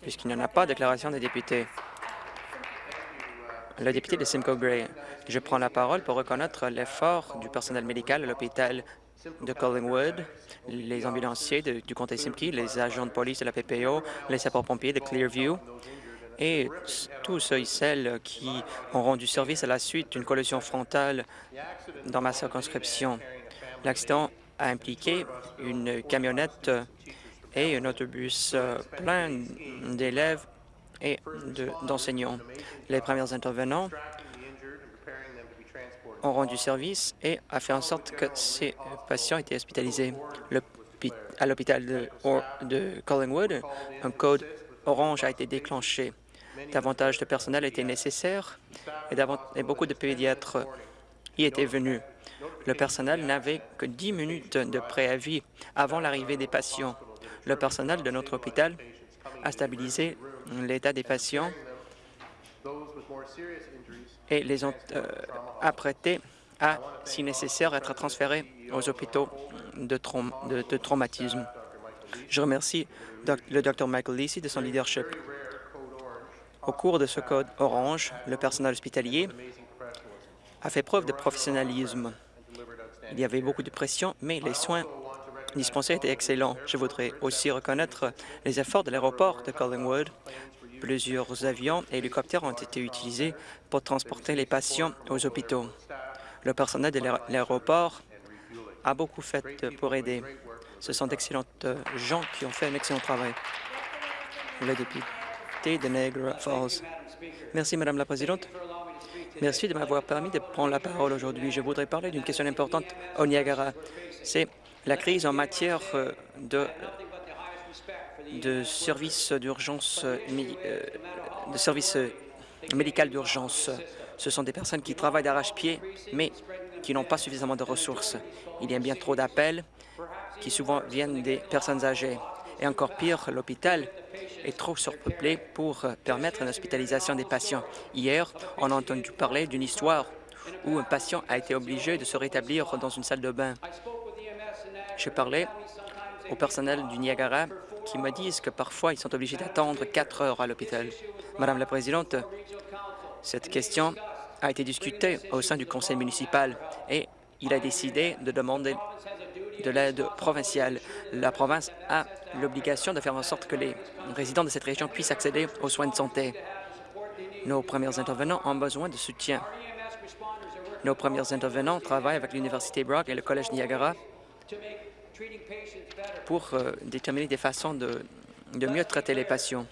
puisqu'il n'y en a pas de déclaration des députés. Le député de Simcoe Gray, je prends la parole pour reconnaître l'effort du personnel médical à l'hôpital de Collingwood, les ambulanciers du comté Simcoe, les agents de police de la PPO, les sapeurs-pompiers de Clearview et tous ceux et celles qui ont rendu service à la suite d'une collision frontale dans ma circonscription. L'accident a impliqué une camionnette et un autobus euh, plein d'élèves et d'enseignants. Les premiers intervenants ont rendu service et a fait en sorte que ces patients étaient hospitalisés. à l'hôpital de, de Collingwood, un code orange a été déclenché. Davantage de personnel était nécessaire et, beaucoup de pédiatres y étaient venus. Le personnel n'avait que 10 minutes de préavis avant l'arrivée des patients. Le personnel de notre hôpital a stabilisé l'état des patients et les ont euh, apprêtés à, si nécessaire, être transférés aux hôpitaux de, traumatisme. Je remercie le Dr Michael Lisi de son leadership. Au cours de ce code orange, le personnel hospitalier a fait preuve de professionnalisme. Il y avait beaucoup de pression, mais les soins dispensés étaient excellents. Je voudrais aussi reconnaître les efforts de l'aéroport de Collingwood. Plusieurs avions et hélicoptères ont été utilisés pour transporter les patients aux hôpitaux. Le personnel de l'aéroport a beaucoup fait pour aider. Ce sont d'excellentes gens qui ont fait un excellent travail. Le député de Niagara Falls. Merci, Madame la Présidente. Merci de m'avoir permis de prendre la parole aujourd'hui. Je voudrais parler d'une question importante au Niagara. C'est la crise en matière euh, de, services euh, euh, services médical d'urgence. Ce sont des personnes qui travaillent d'arrache-pied, mais qui n'ont pas suffisamment de ressources. Il y a bien trop d'appels qui souvent viennent des personnes âgées. Et encore pire, l'hôpital est trop surpeuplé pour permettre une hospitalisation des patients. Hier, on a entendu parler d'une histoire où un patient a été obligé de se rétablir dans une salle de bain. Je parlais au personnel du Niagara qui me disent que parfois ils sont obligés d'attendre quatre heures à l'hôpital? Madame la Présidente, cette question a été discutée au sein du conseil municipal et il a décidé de demander de l'aide provinciale. La province a l'obligation de faire en sorte que les résidents de cette région puissent accéder aux soins de santé. Nos premiers intervenants ont besoin de soutien. Nos premiers intervenants travaillent avec l'Université Brock et le Collège Niagara pour euh, déterminer des façons de, de mieux traiter les patients.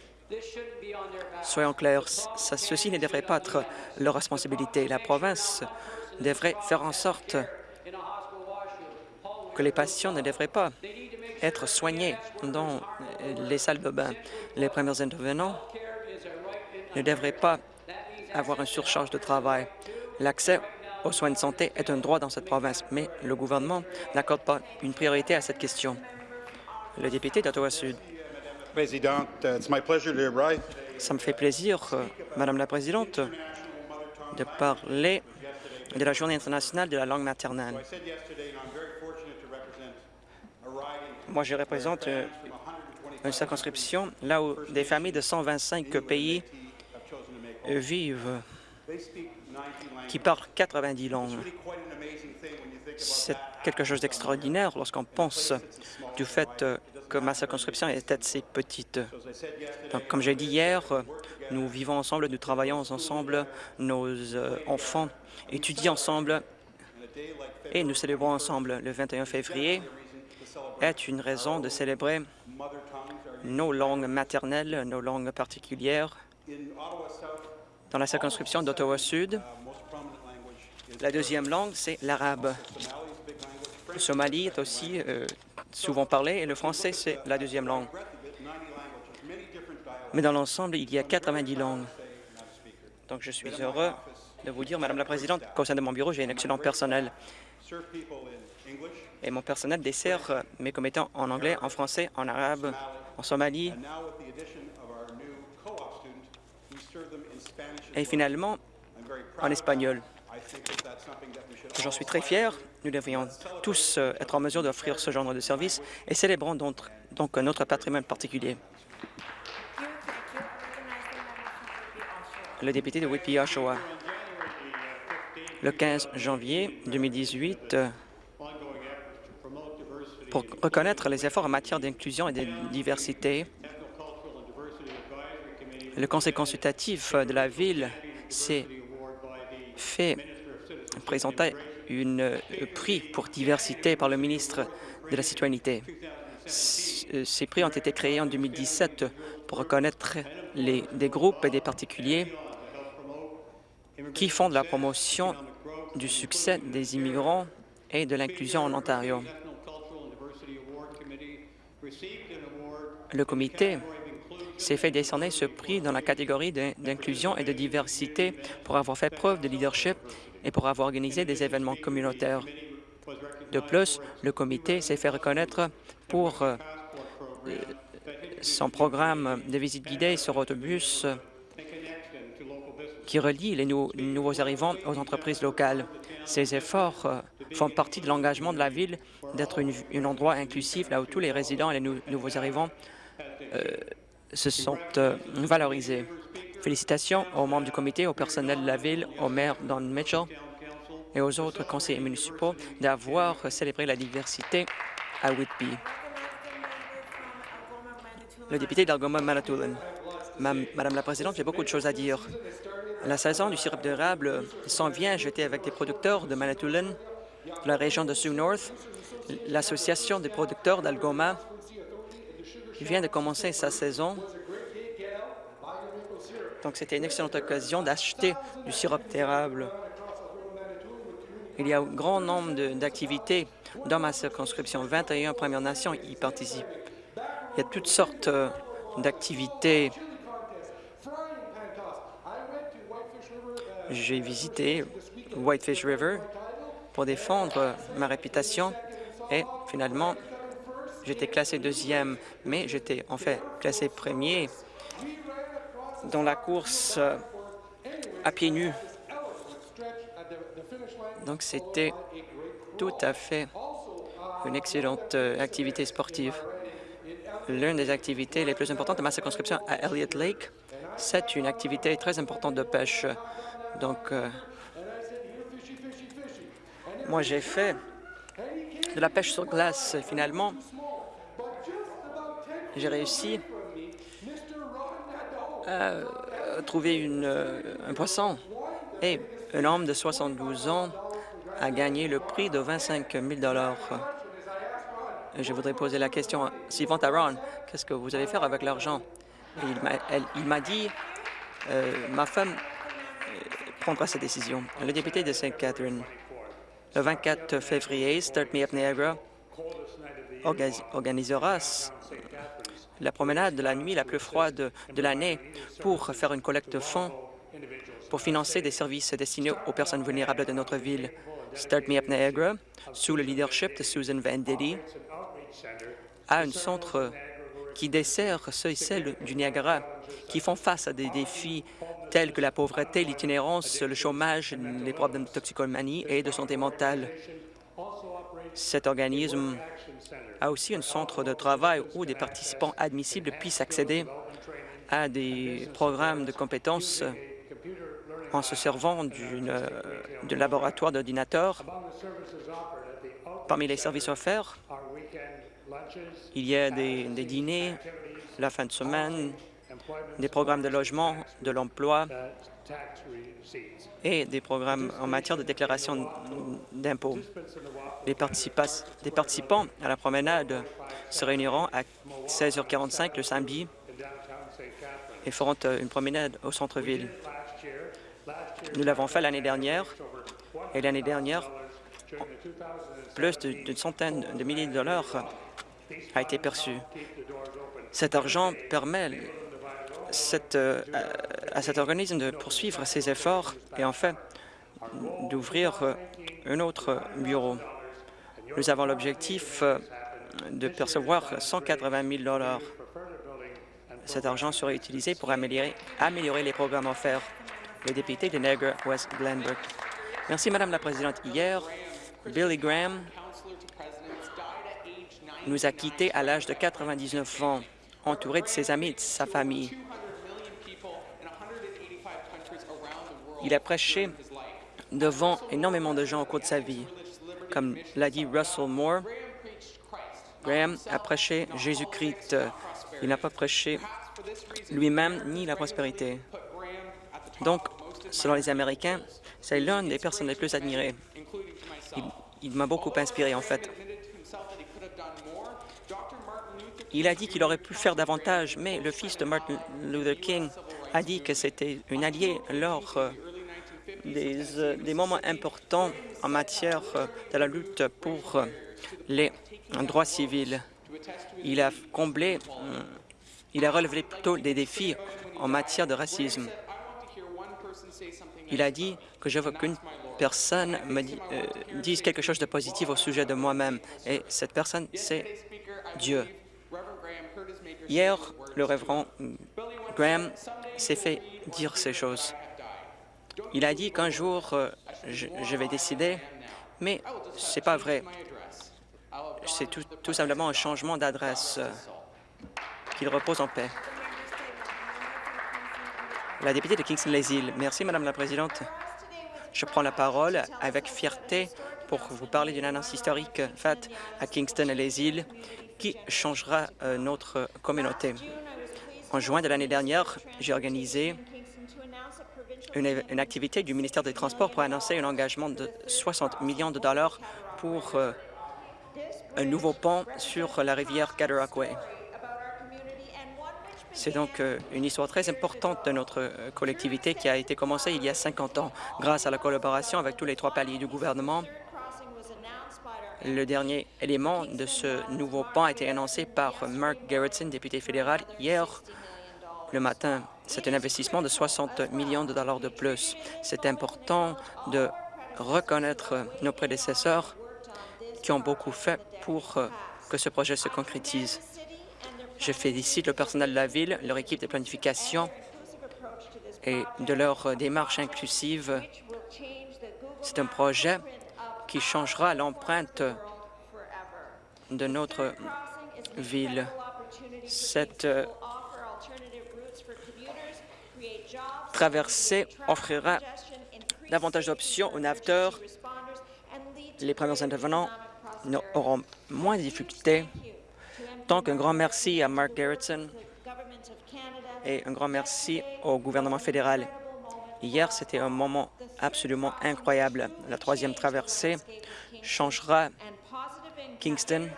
Soyons clairs, ça, ceci ne devrait pas être leur responsabilité. La province devrait faire en sorte que les patients ne devraient pas être soignés dans les salles de bain. Les premiers intervenants ne devraient pas avoir un surcharge de travail. L'accès aux soins de santé est un droit dans cette province, mais le gouvernement n'accorde pas une priorité à cette question. Le député d'Ottawa-Sud. Ça me fait plaisir, euh, Madame la Présidente, de parler de la Journée internationale de la langue maternelle. Moi, je représente euh, une circonscription là où des familles de 125 pays vivent qui parlent 90 langues. C'est quelque chose d'extraordinaire lorsqu'on pense du fait que ma circonscription est assez petite. Donc, comme j'ai dit hier, nous vivons ensemble, nous travaillons ensemble, nos euh, enfants étudient ensemble et nous célébrons ensemble. Le 21 février est une raison de célébrer nos langues maternelles, nos langues particulières. Dans la circonscription d'Ottawa-Sud, la deuxième langue, c'est l'arabe. Le somali est aussi euh, souvent parlé et le français, c'est la deuxième langue. Mais dans l'ensemble, il y a 90 langues. Donc, je suis heureux de vous dire, Madame la Présidente, qu'au sein de mon bureau, j'ai un excellent personnel. Et mon personnel dessert mes commettants en anglais, en français, en arabe, en somalie. Et finalement, en espagnol. J'en suis très fier. Nous devrions tous euh, être en mesure d'offrir ce genre de service et célébrons donc, donc notre patrimoine particulier. Le député de Whitby-Oshawa. Le 15 janvier 2018, pour reconnaître les efforts en matière d'inclusion et de diversité, le Conseil consultatif de la Ville s'est fait présenter un prix pour diversité par le ministre de la Citoyenneté. Ces prix ont été créés en 2017 pour reconnaître les, des groupes et des particuliers qui font de la promotion du succès des immigrants et de l'inclusion en Ontario. Le comité s'est fait décerner ce prix dans la catégorie d'inclusion et de diversité pour avoir fait preuve de leadership et pour avoir organisé des événements communautaires. De plus, le comité s'est fait reconnaître pour euh, son programme de visite guidée sur autobus qui relie les nouveaux arrivants aux entreprises locales. Ces efforts euh, font partie de l'engagement de la Ville d'être un endroit inclusif là où tous les résidents et les nouveaux arrivants euh, se sont euh, valorisés. Félicitations aux membres du comité, au personnel de la Ville, au maire Don Mitchell et aux autres conseillers municipaux d'avoir célébré la diversité à Whitby. Le député d'Algoma-Manitoulin. Madame la Présidente, j'ai beaucoup de choses à dire. La saison du sirop d'érable s'en vient. J'étais avec des producteurs de Manitoulin, de la région de Sioux North. L'Association des producteurs d'Algoma vient de commencer sa saison. Donc, c'était une excellente occasion d'acheter du sirop d'érable. Il y a un grand nombre d'activités dans ma circonscription. 21 Premières Nations y participent. Il y a toutes sortes euh, d'activités J'ai visité Whitefish River pour défendre ma réputation et finalement, j'étais classé deuxième, mais j'étais en fait classé premier dans la course euh, à pieds nus. Donc c'était tout à fait une excellente euh, activité sportive. L'une des activités les plus importantes de ma circonscription à Elliott Lake, c'est une activité très importante de pêche. Donc, euh, moi, j'ai fait de la pêche sur glace. Finalement, j'ai réussi à trouver euh, un poisson. Et un homme de 72 ans a gagné le prix de 25 000 Je voudrais poser la question suivante à Ron. Qu'est-ce que vous allez faire avec l'argent? Il m'a dit, euh, ma femme prendra sa décision. Le député de St. Catherine, le 24 février, Start Me Up Niagara organisera la promenade de la nuit la plus froide de l'année pour faire une collecte de fonds pour financer des services destinés aux personnes vulnérables de notre ville. Start Me Up Niagara, sous le leadership de Susan Venditti, a un centre qui dessert ceux et celles du Niagara qui font face à des défis tels que la pauvreté, l'itinérance, le chômage, les problèmes de toxicomanie et de santé mentale. Cet organisme a aussi un centre de travail où des participants admissibles puissent accéder à des programmes de compétences en se servant d'un laboratoire d'ordinateurs. Parmi les services offerts, il y a des, des dîners la fin de semaine, des programmes de logement, de l'emploi et des programmes en matière de déclaration d'impôts. Les participants à la promenade se réuniront à 16h45 le samedi et feront euh, une promenade au centre-ville. Nous l'avons fait l'année dernière et l'année dernière, plus d'une centaine de milliers de dollars a été perçu. Cet argent permet euh, à cet organisme de poursuivre ses efforts et en fait d'ouvrir euh, un autre bureau. Nous avons l'objectif euh, de percevoir 180 000 Cet argent sera utilisé pour améliorer, améliorer les programmes offerts. Le député de Niagara West Glenbrook. Merci, Madame la Présidente. Hier, Billy Graham nous a quittés à l'âge de 99 ans, entouré de ses amis et de sa famille. Il a prêché devant énormément de gens au cours de sa vie. Comme l'a dit Russell Moore, Graham a prêché Jésus-Christ. Il n'a pas prêché lui-même ni la prospérité. Donc, selon les Américains, c'est l'un des personnes les plus admirées. Il, m'a beaucoup inspiré, en fait. Il a dit qu'il aurait pu faire davantage, mais le fils de Martin Luther King a dit que c'était un allié lors euh, des, euh, des, moments importants en matière euh, de la lutte pour les droits civils. Il a comblé, il a relevé plutôt des défis en matière de racisme. Il a dit que je veux qu'une personne me euh, dise quelque chose de positif au sujet de moi-même, et cette personne, c'est Dieu. Hier, le révérend Graham s'est fait dire ces choses. Il a dit qu'un jour, euh, je, vais décider, mais c'est pas vrai. C'est tout, tout, simplement un changement d'adresse. Euh, qu'il repose en paix. La députée de Kingston-les-Îles. Merci, Madame la Présidente. Je prends la parole avec fierté pour vous parler d'une annonce historique faite à Kingston et les îles qui changera euh, notre communauté. En juin de l'année dernière, j'ai organisé une, activité du ministère des Transports pour annoncer un engagement de 60 millions de dollars pour euh, un nouveau pont sur la rivière Cataraqui. C'est donc euh, une histoire très importante de notre euh, collectivité qui a été commencée il y a 50 ans grâce à la collaboration avec tous les trois paliers du gouvernement. Le dernier élément de ce nouveau pont a été annoncé par Mark Gerritsen, député fédéral, hier le matin. C'est un investissement de 60 millions de dollars de plus. C'est important de reconnaître nos prédécesseurs qui ont beaucoup fait pour euh, que ce projet se concrétise. Je félicite le personnel de la Ville, leur équipe de planification et de leur démarche inclusive. C'est un projet qui changera l'empreinte de notre ville. Cette traversée offrira davantage d'options aux naveteurs. Les premiers intervenants auront moins de difficultés donc, un grand merci à Mark Gerritsen et un grand merci au gouvernement fédéral. Hier, c'était un moment absolument incroyable. La troisième traversée changera Kingston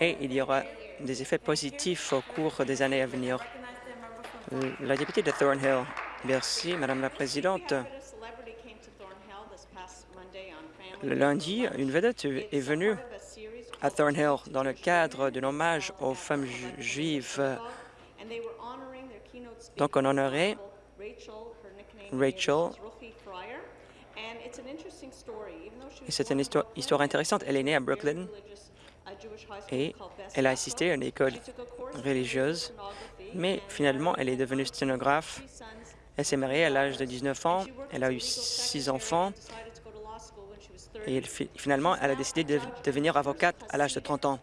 et il y aura des effets positifs au cours des années à venir. La députée de Thornhill. Merci, Madame la Présidente. Le lundi, une vedette est venue à Thornhill dans le cadre d'un hommage aux femmes juives. Donc, on honorait Rachel. Et c'est une histoire intéressante. Elle est née à Brooklyn et elle a assisté à une école religieuse, mais finalement, elle est devenue sténographe. Elle s'est mariée à l'âge de 19 ans. Elle a eu six enfants. Et finalement, elle a décidé de devenir avocate à l'âge de 30 ans.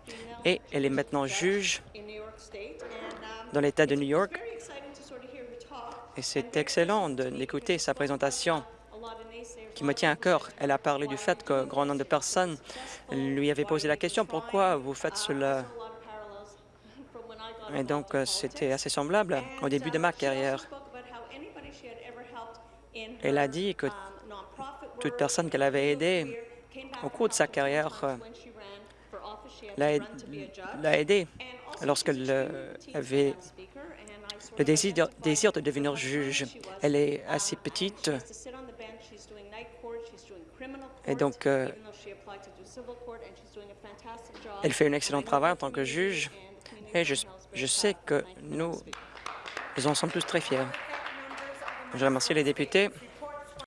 Et elle est maintenant juge dans l'État de New York. Et c'est excellent d'écouter sa présentation qui me tient à cœur. Elle a parlé du fait qu'un grand nombre de personnes lui avaient posé la question « Pourquoi vous faites cela ?» Et donc, euh, c'était assez semblable au début de ma carrière. Elle a dit que toute personne qu'elle avait aidée au cours de sa carrière euh, l'a aidée lorsqu'elle avait le désir de devenir juge. Elle est assez petite et donc euh, elle fait un excellent travail en tant que juge et je, je sais que nous, nous en sommes tous très fiers. Je remercie les députés.